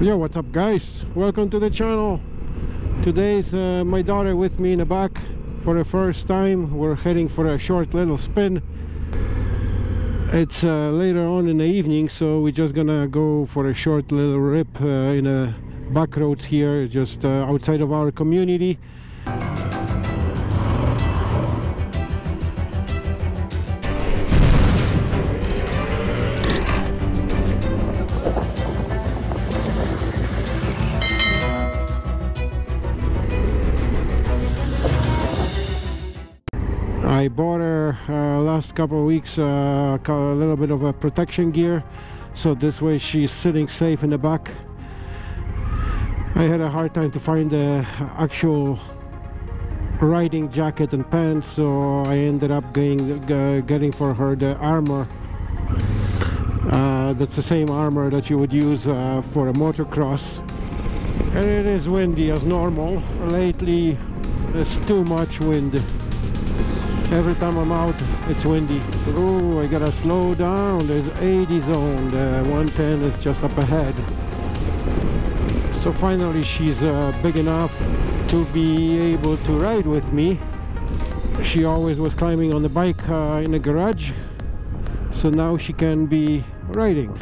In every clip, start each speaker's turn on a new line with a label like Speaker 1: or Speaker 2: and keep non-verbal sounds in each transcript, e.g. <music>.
Speaker 1: Yo, what's up guys? Welcome to the channel. Today's uh, my daughter with me in the back for the first time. We're heading for a short little spin. It's uh, later on in the evening, so we're just gonna go for a short little rip uh, in a back roads here, just uh, outside of our community. I bought her uh, last couple of weeks uh, a little bit of a protection gear. So this way she's sitting safe in the back. I had a hard time to find the actual riding jacket and pants so I ended up getting, uh, getting for her the armor. Uh, that's the same armor that you would use uh, for a motocross. And it is windy as normal. Lately there's too much wind every time I'm out it's windy. Oh I gotta slow down. There's 80 zone the 110 is just up ahead. So finally she's uh, big enough to be able to ride with me. She always was climbing on the bike uh, in the garage. So now she can be riding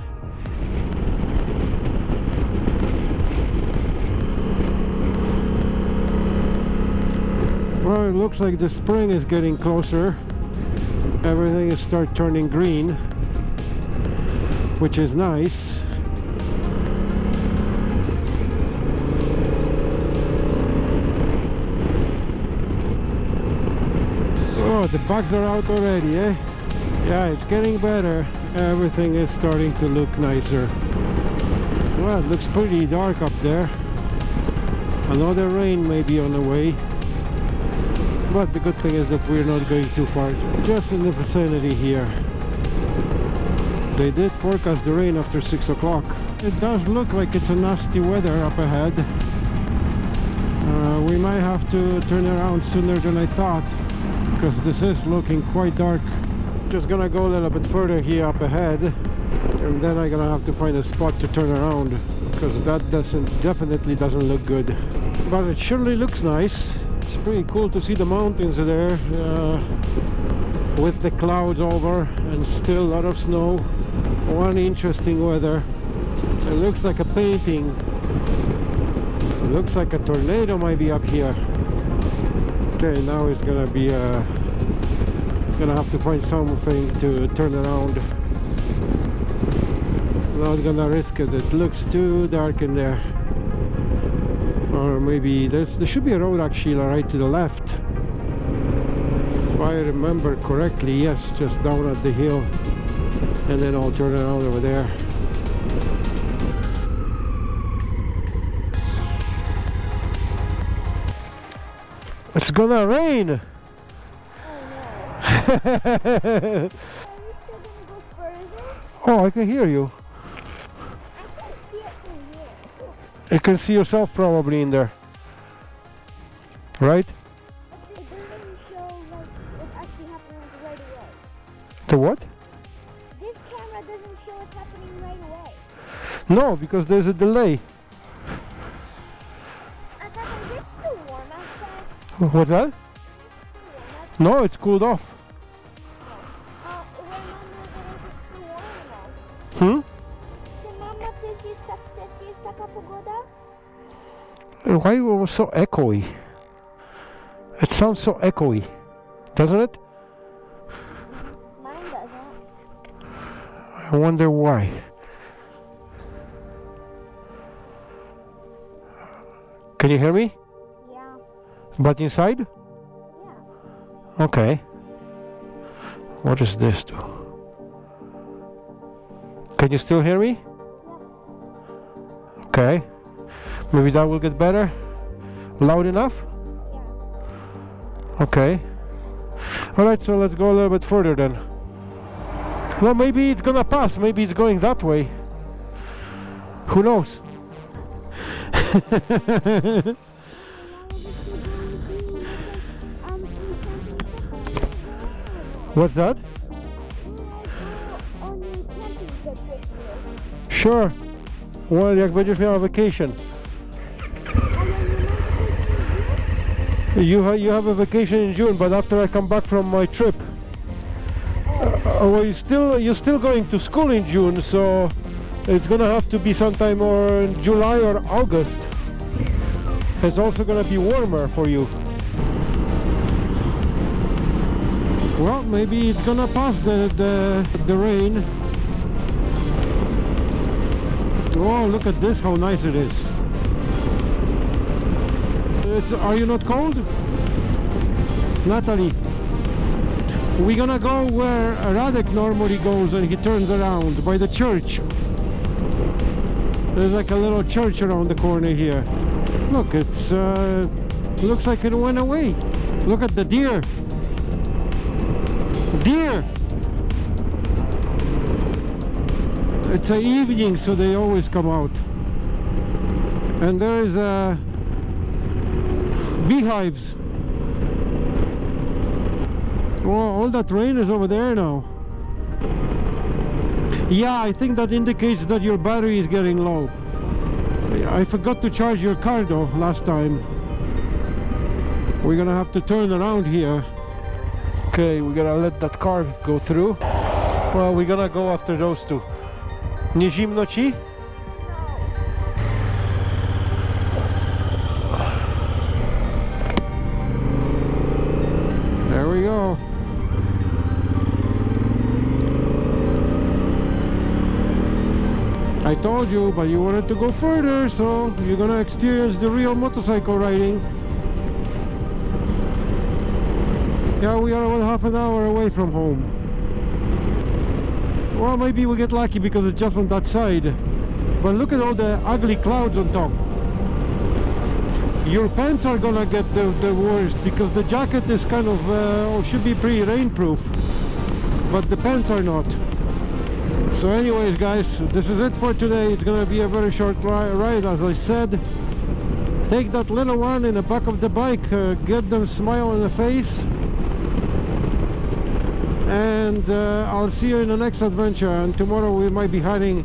Speaker 1: Well, it looks like the spring is getting closer. Everything is start turning green, which is nice. Oh, the bugs are out already, eh? Yeah, it's getting better. Everything is starting to look nicer. Well, it looks pretty dark up there. Another rain may be on the way but the good thing is that we're not going too far. Just in the vicinity here. They did forecast the rain after six o'clock. It does look like it's a nasty weather up ahead. Uh, we might have to turn around sooner than I thought because this is looking quite dark. Just gonna go a little bit further here up ahead and then I'm gonna have to find a spot to turn around because that doesn't definitely doesn't look good. But it surely looks nice it's pretty cool to see the mountains there uh, with the clouds over and still a lot of snow. One interesting weather. It looks like a painting. It looks like a tornado might be up here. Okay now it's gonna be uh, gonna have to find something to turn around. Not gonna risk it. It looks too dark in there or maybe there's there should be a road actually right to the left. If I remember correctly yes just down at the hill. And then I'll turn around over there. It's gonna rain! Oh, <laughs> oh I can hear you You can see yourself probably in there. Right? The what?
Speaker 2: This camera doesn't show what's happening right away.
Speaker 1: No, because there's a delay.
Speaker 2: I thought it still warm outside?
Speaker 1: What's that?
Speaker 2: It's still warm outside.
Speaker 1: No, it's cooled off.
Speaker 2: Też jest, tak, też jest taka pogoda?
Speaker 1: Why was so echoey? It sounds so echoey, doesn't it?
Speaker 2: Mine doesn't.
Speaker 1: I wonder why. Can you hear me?
Speaker 2: Yeah.
Speaker 1: But inside?
Speaker 2: Yeah.
Speaker 1: Okay. What does this do? Can you still hear me? Okay. Maybe that will get better? Loud enough?
Speaker 2: Yeah.
Speaker 1: Okay. Alright, so let's go a little bit further then. Well, maybe it's gonna pass. Maybe it's going that way. Who knows? <laughs> What's that?
Speaker 2: on your camping trip with you.
Speaker 1: Sure. Well, jak będziesz miała vacation. You, ha you have a vacation in June, but after I come back from my trip. Uh, well, you still you're still going to school in June, so it's gonna have to be sometime or in July or August. It's also gonna be warmer for you. Well, maybe it's gonna pass the the, the rain. Oh, look at this! How nice it is. It's, are you not cold, Natalie? We're gonna go where Radek normally goes when he turns around, by the church. There's like a little church around the corner here. Look, it's uh, looks like it went away. Look at the deer. Deer! It's a evening, so they always come out. And there is a beehives. Oh, all that rain is over there now. Yeah, I think that indicates that your battery is getting low. I forgot to charge your car though last time. We're gonna have to turn around here. Okay, we're gonna let that car go through. Well, we're gonna go after those two. Nie zimno ci? There we go. I told you, but you wanted to go further, so you're gonna experience the real motorcycle riding. Yeah, we are about half an hour away from home. Well, maybe we get lucky because it's just on that side. But look at all the ugly clouds on top. Your pants are gonna get the, the worst because the jacket is kind of, uh, should be pretty rainproof. But the pants are not. So anyways guys, this is it for today. It's gonna be a very short ri ride as I said. Take that little one in the back of the bike, uh, get them smile on the face. And uh, I'll see you in the next adventure. And tomorrow we might be heading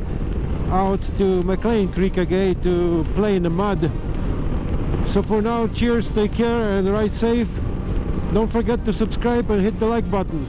Speaker 1: out to McLean Creek again to play in the mud. So for now, cheers, take care and ride safe. Don't forget to subscribe and hit the like button.